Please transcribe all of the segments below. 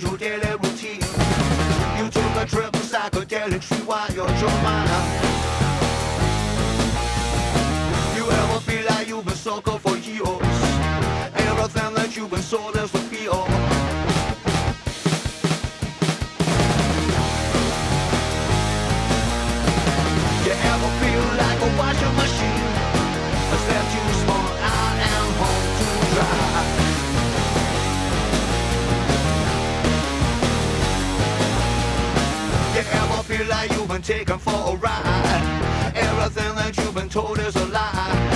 Your daily routine. You took a trip to psychedelic street while you're You ever feel like you've been sucker for years? Everything that you've been sold is feel like you've been taken for a ride. Everything that you've been told is a lie.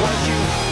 was you